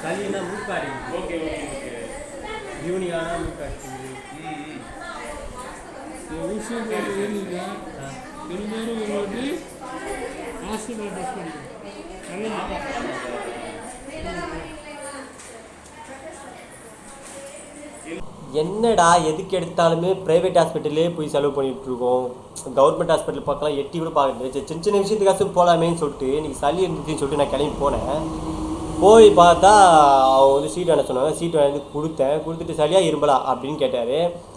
சளினா மூக்காடி. Okay okay okay. யூனியானா மூக்காடி. ம் ம். ஊசி ஒரு வாட்டி ஹாஸ்பிட்டல் டெஸ்ட் பண்ணிக்கணும் நல்லது என்னடா எதுக்கு எடுத்தாலுமே ப்ரைவேட் ஹாஸ்பிட்டல்லே போய் செலவு பண்ணிட்டு இருக்கோம் கவர்மெண்ட் ஹாஸ்பிட்டல் பார்க்கலாம் எட்டி கூட பார்க்கல சரி, சின்ன சின்ன விஷயத்துக்காச்சும் போகலாமேன்னு சொல்லிட்டு இன்னைக்கு சளி இருந்துச்சுன்னு சொல்லிட்டு நான் கிளம்பி போனேன். போய் பார்த்தா அவங்க வந்து சீட் வாங்க சொன்னாங்க. சீட் வாங்கி கொடுத்தேன். கொடுத்துட்டு சளியாக இரும்பலா அப்படின்னு கேட்டார்.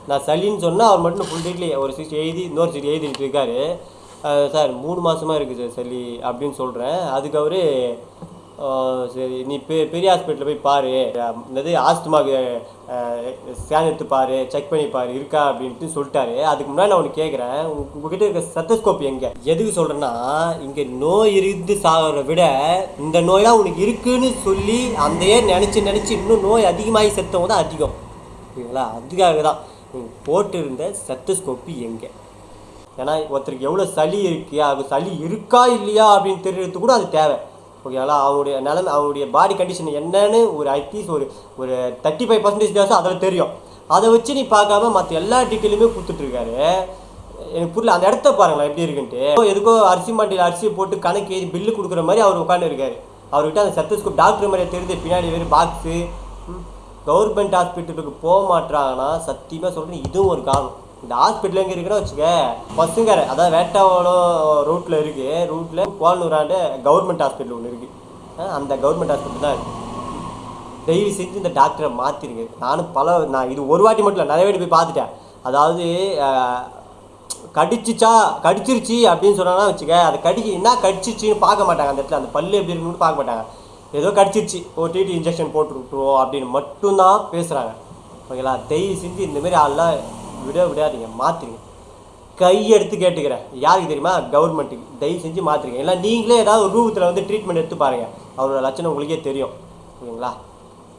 நான் சளின்னு சொன்னால் அவர் மட்டும் ஃபுல் டீட்லேயே ஒரு சீட் எழுதி இன்னொரு சீட் எழுதிட்டு இருக்காரு. சார் மூணு மாதமாக இருக்குது சார் சளி அப்படின்னு சொல்கிறேன் அதுக்கு அவர் சரி நீ பெ பெரிய ஹாஸ்பிட்டலில் போய் பாரு. என்னது ஆஸ்துமாக்கு ஸ்கேன் எடுத்து பாரு செக் பண்ணி பாரு இருக்கா அப்படின்ட்டு சொல்லிட்டாரு. அதுக்கு முன்னாடி நான் உனக்கு கேட்குறேன் உங்ககிட்ட இருக்க சத்தஸ்கோப் எங்கே? எதுக்கு சொல்கிறேன்னா இங்கே நோய் இருந்து சாகிறத விட இந்த நோயெல்லாம் உனக்கு இருக்குன்னு சொல்லி அதையே நினச்சி நினச்சி இன்னும் நோய் அதிகமாகி செத்தவங்க தான் அதிகம். ஓகேங்களா அதுக்காக தான் நீங்கள் போட்டிருந்த சத்தஸ்கோப்பு எங்கே? ஏன்னா ஒருத்தருக்கு எவ்வளோ சளி இருக்குது அது சளி இருக்கா இல்லையா அப்படின்னு தெரியறது கூட அது தேவை. ஓகேங்களா அவருடைய நிலமை அவருடைய பாடி கண்டிஷன் என்னன்னு ஒரு அட்லீஸ்ட் ஒரு ஒரு தேர்ட்டி ஃபைவ் பர்சன்டேஜ் தான் அதில் தெரியும். அதை வச்சு நீ பார்க்காம மற்ற எல்லா டீட்டெயிலுமே கொடுத்துட்ருக்காரு எனக்கு புரியல அந்த இடத்த பாருங்களேன் எப்படி இருக்குன்ட்டு. எதுக்கோ அரிசி மண்டியில் அரிசி போட்டு கணக்கு ஏறி பில்லு கொடுக்குற மாதிரி அவர் உட்காந்துருக்காரு அவர்கிட்ட அந்த சத்தஸ்கோப் டாக்டர் மாதிரியே தெரியுது பின்னாடி வேறு பாக்ஸு கவர்மெண்ட் ஹாஸ்பிட்டலுக்கு போக மாட்டாங்கன்னா சத்தியமாக சொல்கிறேன் இதுவும் ஒரு காரணம். இந்த ஹாஸ்பிட்டல் எங்கே இருக்குன்னு வச்சுக்க பசுங்கரை அதாவது வேட்டாவளம் ரூட்டில் இருக்குது ரூட்டில் கோலனூராண்டு கவர்மெண்ட் ஹாஸ்பிட்டல் ஒன்று இருக்குது அந்த கவர்மெண்ட் ஹாஸ்பிட்டல் தான் இருக்குது தயவு செஞ்சு இந்த டாக்டரை மாற்றிருங்க நானும் பல நான் இது ஒரு வாட்டி மட்டும் இல்லை நிறைய வாட்டி போய் பார்த்துட்டேன். அதாவது கடிச்சிச்சா கடிச்சிருச்சு அப்படின்னு சொன்னாங்கன்னா வச்சுக்க அதை கடி என்ன கடிச்சிருச்சின்னு பார்க்க மாட்டாங்க. அந்த இடத்துல அந்த பல்லு எப்படி இருக்குன்னு பார்க்க மாட்டாங்க. ஏதோ கடிச்சிருச்சு. ஓ டிடி இன்ஜெக்ஷன் போட்டு விட்டுருவோம் அப்படின்னு மட்டும்தான் பேசுகிறாங்க ஓகேங்களா? தயவு செஞ்சு இந்தமாரி ஆள்லாம் விட விடாதீங்க மாற்றுங்க கையெடுத்து கேட்டுக்கிறேன். யாருக்கு தெரியுமா? கவர்மெண்ட்டுக்கு தயவு செஞ்சு மாற்றுங்க இல்லை நீங்களே ஏதாவது ஒரு ரூபத்தில் வந்து ட்ரீட்மெண்ட் எடுத்து பாருங்கள் அவரோட லட்சணம் உங்களுக்கே தெரியும். ஓகேங்களா